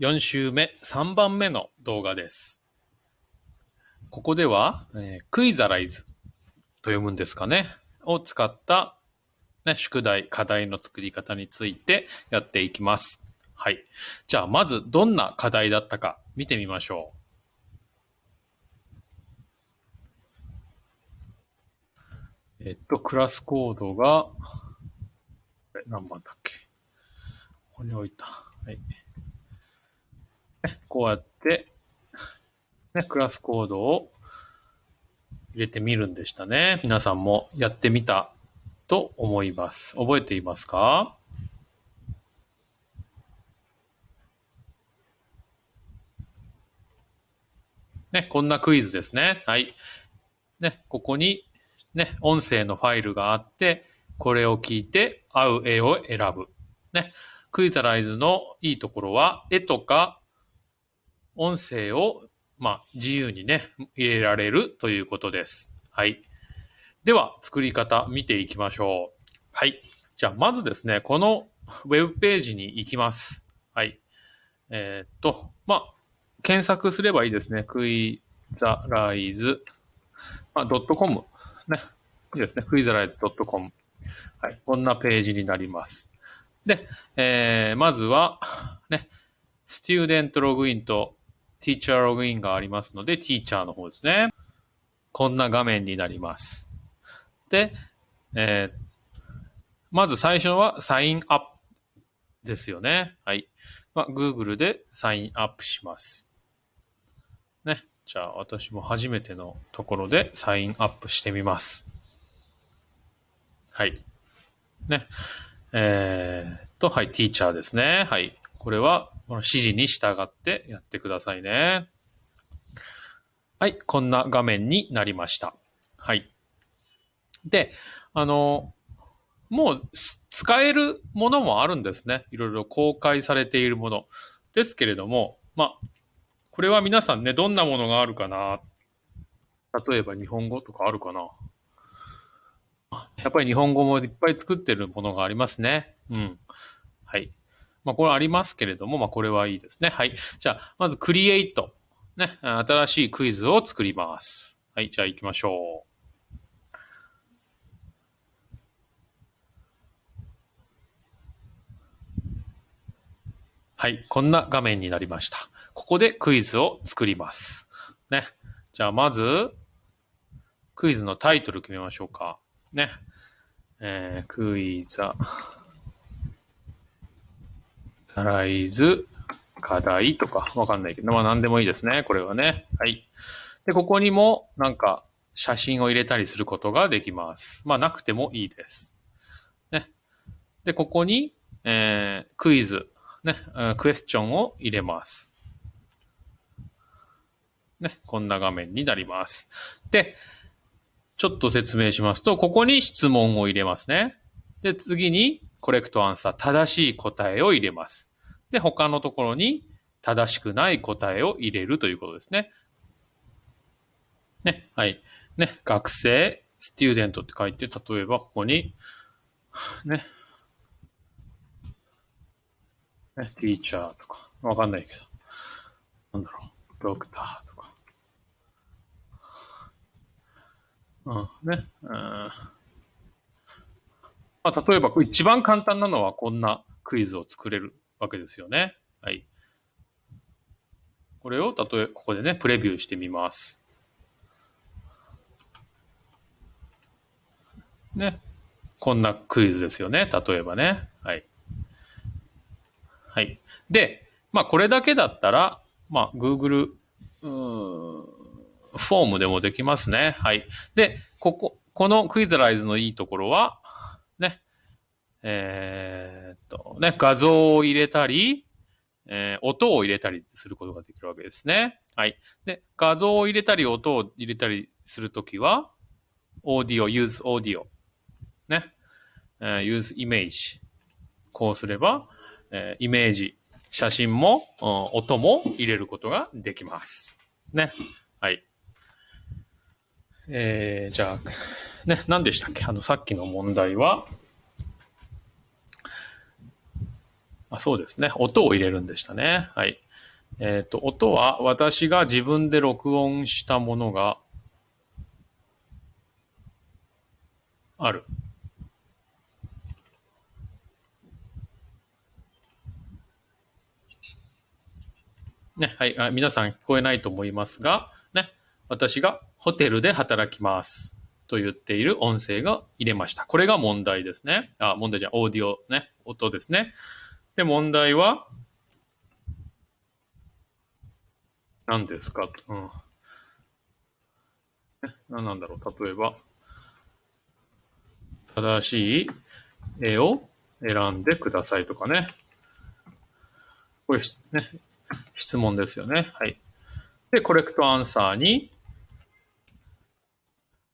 4週目3番目の動画です。ここでは、えークイザライズと読むんですかねを使った、ね、宿題、課題の作り方についてやっていきます。はい。じゃあ、まずどんな課題だったか見てみましょう。えっと、クラスコードが、何番だっけここに置いた。はい。ねこうやって、ね、クラスコードを入れてみるんでしたね。皆さんもやってみたと思います。覚えていますか？ね、こんなクイズですね。はい。ね、ここに、ね、音声のファイルがあって、これを聞いて合う絵を選ぶ。ね、クイザライズのいいところは、絵とか音声を、まあ、自由にね、入れられるということです。はい。では、作り方見ていきましょう。はい。じゃあ、まずですね、このウェブページに行きます。はい。えーっと、まあ、検索すればいいですね。クイザライズ、まあ、ドットコム。ね。いいですね。クイザライズ .com。はい。こんなページになります。で、えー、まずは、ね、スチューデントログインとティーチャーログインがありますので、ティーチャーの方ですね。こんな画面になります。で、えーまず最初はサインアップですよね。はい。まあ、Google でサインアップします。ね。じゃあ私も初めてのところでサインアップしてみます。はい。ね。えーっと、はい、ティーチャーですね。はい。これは、この指示に従ってやってくださいね。はい、こんな画面になりました。はい。で、あの、もう使えるものもあるんですね。いろいろ公開されているもの。ですけれども、まあ、これは皆さんね、どんなものがあるかな例えば日本語とかあるかなやっぱり日本語もいっぱい作ってるものがありますね。うん。はい。まあ、これありますけれども、まあ、これはいいですね。はい。じゃあ、まず、クリエイト。ね。新しいクイズを作ります。はい。じゃあ、行きましょう。はい。こんな画面になりました。ここでクイズを作ります。ね。じゃあ、まず、クイズのタイトル決めましょうか。ね。えー、クイザ、ザライズ、課題とかわかんないけど、まあ何でもいいですね。これはね。はい。で、ここにもなんか写真を入れたりすることができます。まあなくてもいいです。ね。で、ここに、えー、クイズ、ね、クエスチョンを入れます。ね、こんな画面になります。で、ちょっと説明しますと、ここに質問を入れますね。で、次に、コレクトアンサー、正しい答えを入れます。で、他のところに、正しくない答えを入れるということですね。ね、はい。ね、学生、スチューデントって書いて、例えばここに、ね、ね、ティーチャーとか、わかんないけど、なんだろう、ドクターとか。うん、ね。うんまあ、例えば、一番簡単なのはこんなクイズを作れるわけですよね。はい。これを、例え、ここでね、プレビューしてみます。ね。こんなクイズですよね。例えばね。はい。はい。で、まあ、これだけだったら、まあ、Google、フォームでもできますね。はい。で、ここ、このクイズライズのいいところは、えーっと、ね、画像を入れたり、えー音を入れたりすることができるわけですね。はい。で、画像を入れたり、音を入れたりするときは、audio, use audio。ね。えー use image。こうすれば、えーイメージ、写真も、うん音も入れることができます。ね。はい。えー、じゃあ、ね、何でしたっけ？あの、さっきの問題は、あそうですね。音を入れるんでしたね。はい。えっ、ー、と、音は私が自分で録音したものがある。ね、はいあ。皆さん聞こえないと思いますが、ね、私がホテルで働きます。と言っている音声が入れました。これが問題ですね。あ、問題じゃんオーディオね、音ですね。で、問題は、何ですか？うん。何なんだろう？例えば、正しい絵を選んでくださいとかね。これ、ね、質問ですよね。はい。で、コレクトアンサーに、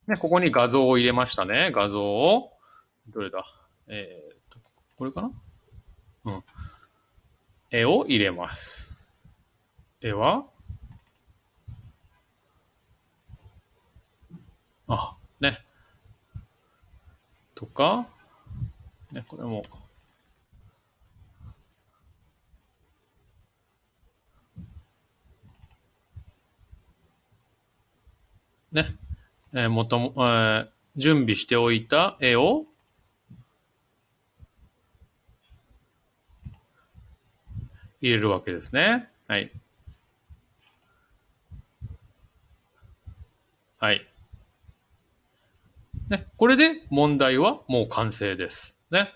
ね、ここに画像を入れましたね。画像を、どれだ？えー、っと、これかなうん。絵を入れます。絵は？あ、ね。とか、ね、これも、ね。えー、もとも、えー、準備しておいた絵を入れるわけですね。はい。はい。ね、これで問題はもう完成です。ね。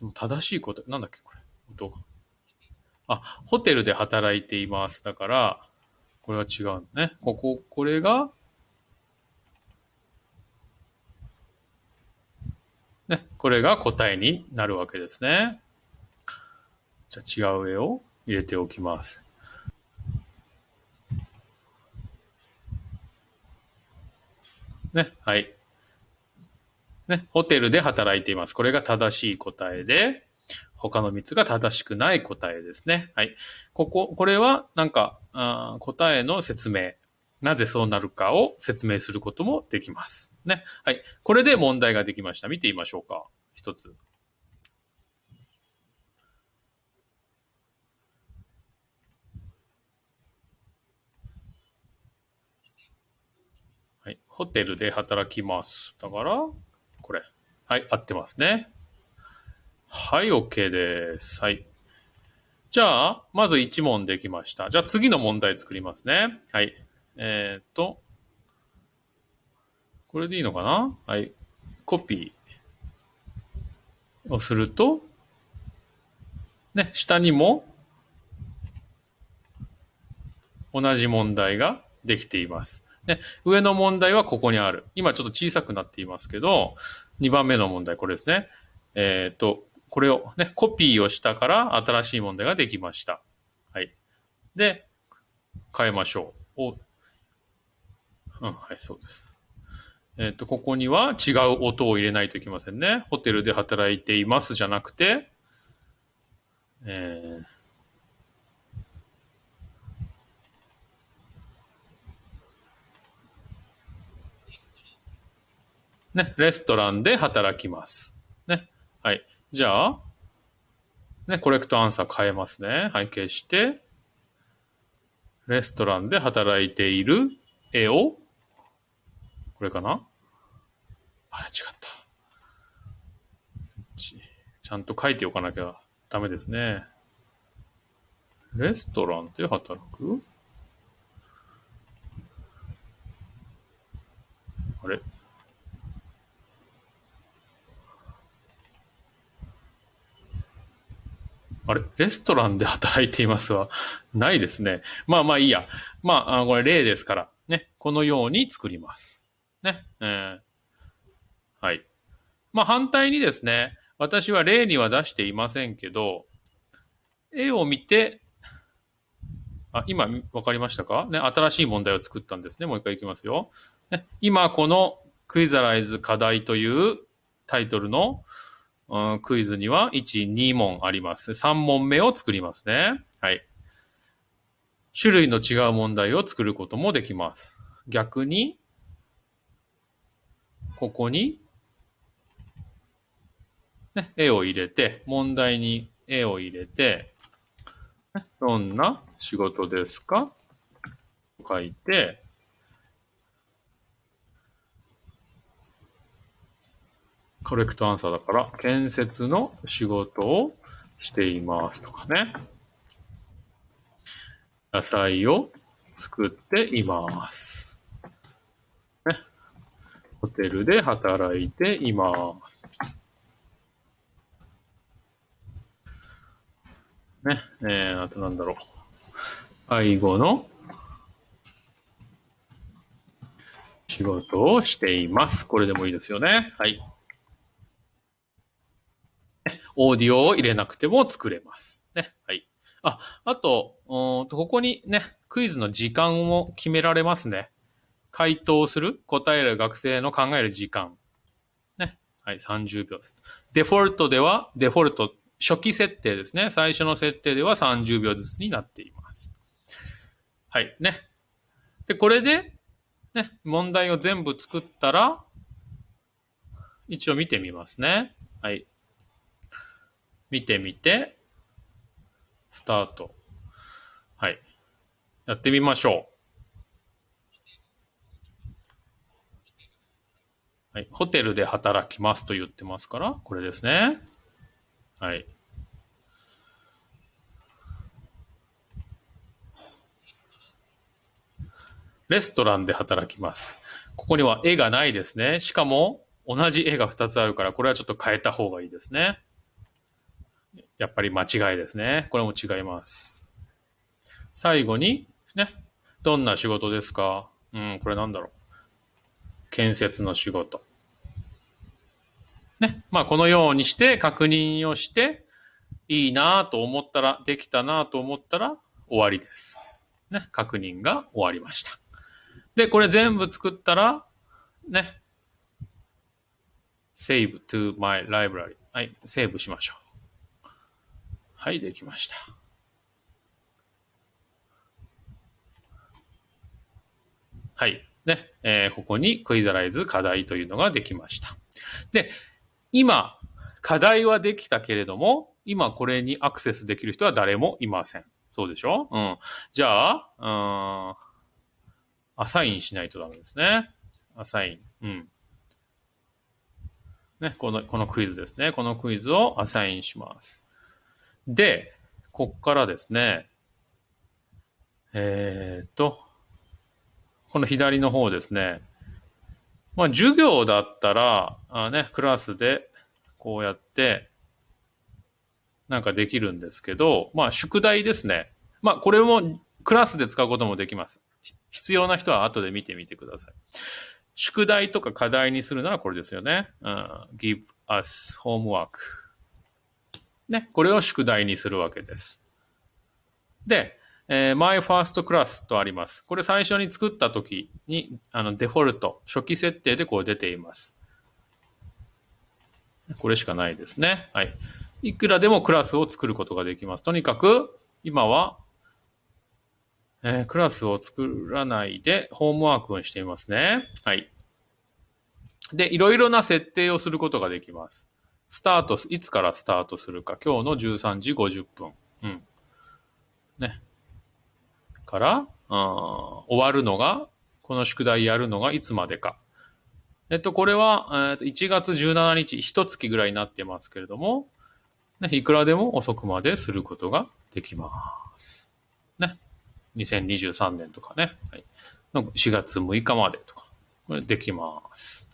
でも正しいこと、なんだっけ、これ。あ、ホテルで働いています。だから、これは違うね。ここ、これが、ね、これが答えになるわけですね。じゃあ違う絵を入れておきます。ね、はい。ね、ホテルで働いています。これが正しい答えで、他の3つが正しくない答えですね。はい。ここ、これはなんか、あ答えの説明。なぜそうなるかを説明することもできます。ね。はい。これで問題ができました。見てみましょうか。一つ。ホテルで働きます。だから、これ。はい。合ってますね。はい。OK です。はい。じゃあ、まず1問できました。じゃあ次の問題作りますね。はい。えっ、と、これでいいのかな？はい。コピーをすると、ね、下にも同じ問題ができています。ね、上の問題はここにある。今ちょっと小さくなっていますけど、2番目の問題、これですね。えっ、ー、と、これをね、コピーをしたから新しい問題ができました。はい。で、変えましょう。おうん、はい、そうです。えっ、ー、と、ここには違う音を入れないといけませんね。ホテルで働いていますじゃなくて、えー、ね、レストランで働きます。ね。はい。じゃあ、ね、コレクトアンサー変えますね。はい、消して、レストランで働いている絵を、これかな？あれ、違った。ちゃんと書いておかなきゃダメですね。レストランで働く？あれ？あれレストランで働いていますはないですね。まあまあいいや。まあ、これ例ですから、ね。このように作ります。ね。えー、はい。まあ反対にですね、私は例には出していませんけど、絵を見て、あ、今わかりましたか？ね、新しい問題を作ったんですね。もう一回いきますよ。ね、今このクイザライズ課題というタイトルのうん、クイズには1、2問あります。3問目を作りますね。はい。種類の違う問題を作ることもできます。逆に、ここに、ね、絵を入れて、問題に絵を入れて、どんな仕事ですか？書いて、コレクトアンサーだから、建設の仕事をしていますとかね。野菜を作っています。ね。ホテルで働いています。ね。えー、あとなんだろう。愛護の仕事をしています。これでもいいですよね。はい。オーディオを入れなくても作れます。ね。はい。あ、あと、ここにね、クイズの時間も決められますね。回答する、答える学生の考える時間。ね。はい、30秒です。デフォルトでは、デフォルト、初期設定ですね。最初の設定では30秒ずつになっています。はい、ね。で、これで、ね、問題を全部作ったら、一応見てみますね。はい。見てみて、スタート。はい。やってみましょう。はい。ホテルで働きますと言ってますから、これですね。はい。レストランで働きます。ここには絵がないですね。しかも、同じ絵が2つあるから、これはちょっと変えた方がいいですね。やっぱり間違いですね。これも違います。最後に、ね、どんな仕事ですか？うん、これなんだろう。建設の仕事。ね。まあ、このようにして確認をして、いいなと思ったら、できたなと思ったら終わりです。ね。確認が終わりました。で、これ全部作ったら、ね。save to my library。はい、セーブしましょう。はい、できました。はい。ね、えー、ここにクイザライズ課題というのができました。で、今、課題はできたけれども、今これにアクセスできる人は誰もいません。そうでしょ？うん。じゃあ、うん、アサインしないとダメですね。アサイン。うん。ね、この、このクイズですね。このクイズをアサインします。で、こっからですね、えー、っと、この左の方ですね、まあ、授業だったら、あね、クラスでこうやって、なんかできるんですけど、まあ、宿題ですね。まあ、これもクラスで使うこともできます。必要な人は後で見てみてください。宿題とか課題にするならこれですよね。うん、give us homework. ね、これを宿題にするわけです。で、えー、My First Class とあります。これ最初に作った時に、あの、デフォルト、初期設定でこう出ています。これしかないですね。はい。いくらでもクラスを作ることができます。とにかく、今は、えー、クラスを作らないで、ホームワークをしていますね。はい。で、いろいろな設定をすることができます。スタート、いつからスタートするか、今日の13時50分。うん。ね。から、あ終わるのが、この宿題やるのがいつまでか。えっと、これは、えっと、1月17日、一月ぐらいになってますけれども、ね、いくらでも遅くまですることができます。ね。2023年とかね。はい、4月6日までとか、これできます。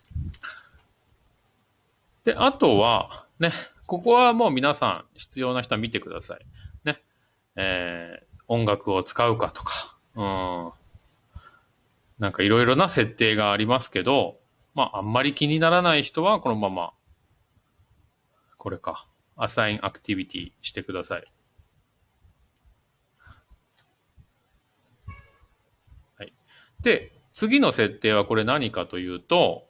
で、あとは、ね、ここはもう皆さん必要な人は見てください。ね。えー、音楽を使うかとか、うん。なんかいろいろな設定がありますけど、まあ、あんまり気にならない人はこのまま、これか、アサインアクティビティしてください。はい。で、次の設定はこれ何かというと、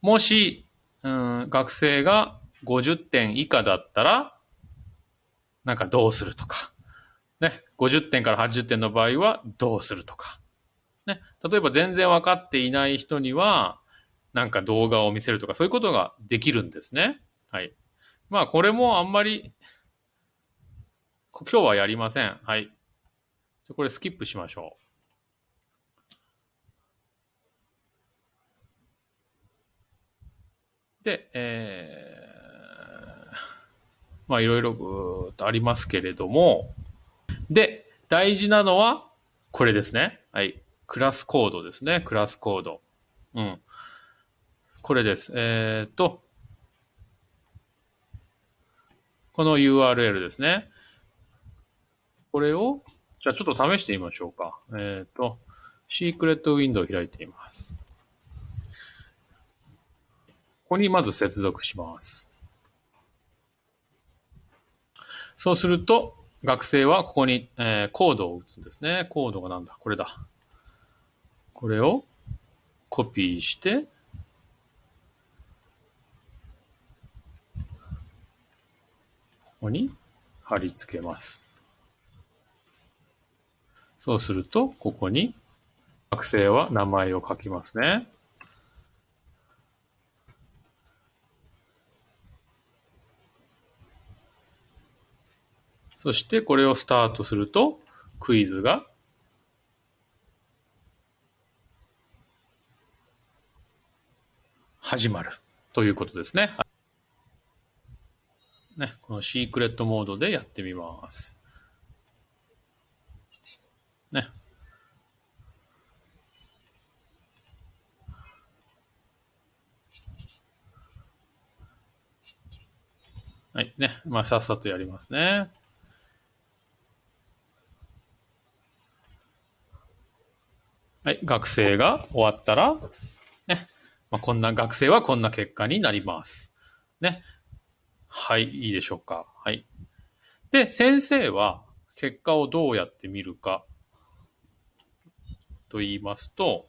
もしうん、学生が50点以下だったら、なんかどうするとか。ね。50点から80点の場合はどうするとか。ね。例えば全然分かっていない人には、なんか動画を見せるとか、そういうことができるんですね。はい。まあ、これもあんまり、今日はやりません。はい。これスキップしましょう。で、えー、まあいろいろぐーっとありますけれども、で、大事なのはこれですね。はい。クラスコードですね。クラスコード。うん。これです。えっ、と、この URL ですね。これを、じゃあちょっと試してみましょうか。えっ、と、シークレットウィンドウを開いてみます。ここにまず接続します。そうすると、学生はここに、えーコードを打つんですね。コードがなんだ？これだ。これをコピーして、ここに貼り付けます。そうすると、ここに学生は名前を書きますね。そしてこれをスタートすると、クイズが始まるということですね。ね、このシークレットモードでやってみます。ね。はい。ね。まあ、さっさとやりますね。はい。学生が終わったら、ね。まあ、こんな、学生はこんな結果になります。ね。はい。いいでしょうか。はい。で、先生は結果をどうやって見るかと言いますと、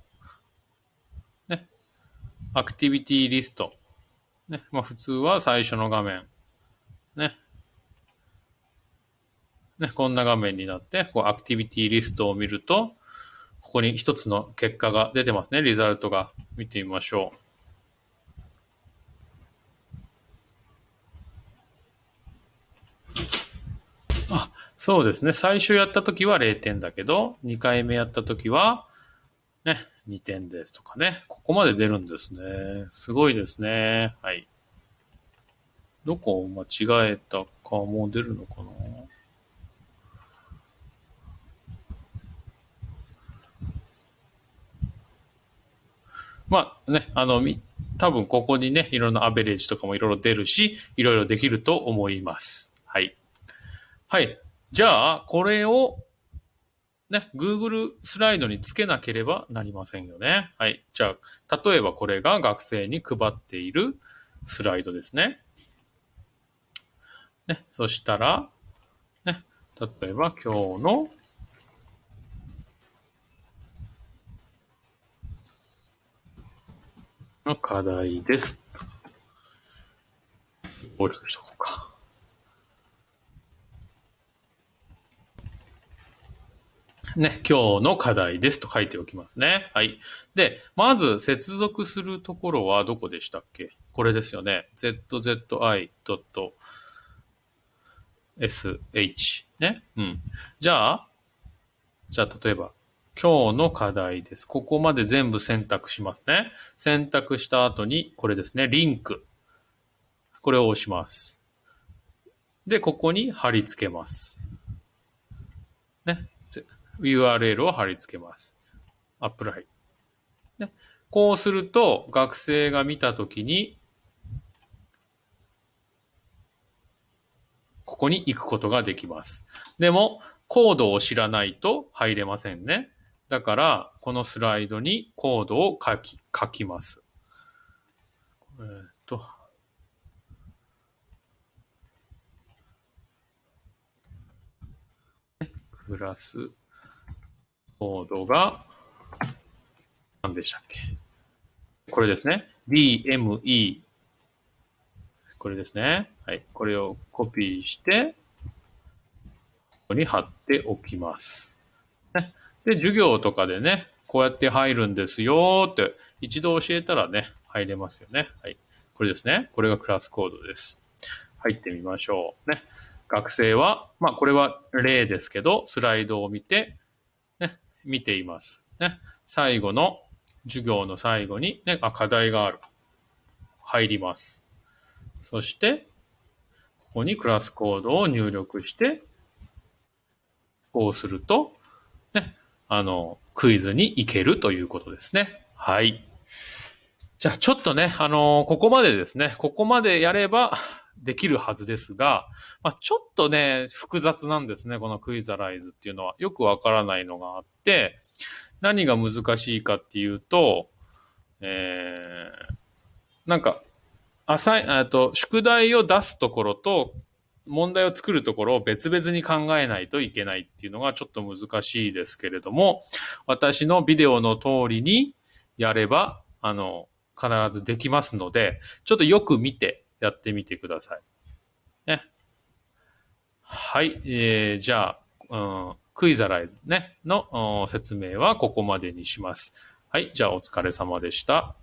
ね。アクティビティリスト。ね。まあ、普通は最初の画面。ね。ね、こんな画面になって、こうアクティビティリストを見ると、ここに一つの結果が出てますね。リザルトが。見てみましょう。あ、そうですね。最初やったときは0点だけど、2回目やったときは、ね、2点ですとかね。ここまで出るんですね。すごいですね。はい。どこを間違えたかも出るのかなまあね、あの、多分ここにね、いろんなアベレージとかもいろいろ出るし、いろいろできると思います。はい。はい。じゃあ、これを、ね、Google スライドにつけなければなりませんよね。はい。じゃあ、例えばこれが学生に配っているスライドですね。ね、そしたら、ね、例えば今日のの課題です。大きくしとこうか。ね、今日の課題ですと書いておきますね。はい。で、まず接続するところはどこでしたっけ？これですよね。zzI.sh ね。うん。じゃあ、じゃあ例えば、今日の課題です。ここまで全部選択しますね。選択した後に、これですね、リンク。これを押します。で、ここに貼り付けます。ね。URL を貼り付けます。アップライ。ね。こうすると、学生が見たときに、ここに行くことができます。でも、コードを知らないと入れませんね。だから、このスライドにコードを書き、書きます。えーっと。プラス、コードが、何でしたっけ？これですね。DME。これですね。はい。これをコピーして、ここに貼っておきます。で、授業とかでね、こうやって入るんですよって一度教えたらね、入れますよね。はい。これですね。これがクラスコードです。入ってみましょう。ね。学生は、まあこれは例ですけど、スライドを見て、ね、見ています。ね、最後の授業の最後に、ね、あ、課題がある。入ります。そして、ここにクラスコードを入力して、こうすると、あの、クイズに行けるということですね。はい。じゃあちょっとね、あのここまでですね、ここまでやればできるはずですが、まあ、ちょっとね、複雑なんですね、このクイザライズっていうのは。よくわからないのがあって、何が難しいかっていうと、えー、なんか、アサイ、あと、宿題を出すところと、問題を作るところを別々に考えないといけないっていうのがちょっと難しいですけれども、私のビデオの通りにやれば、あの、必ずできますので、ちょっとよく見てやってみてください。ね。はい。えー、じゃあ、うん、クイザライズね、の説明はここまでにします。はい。じゃあお疲れ様でした。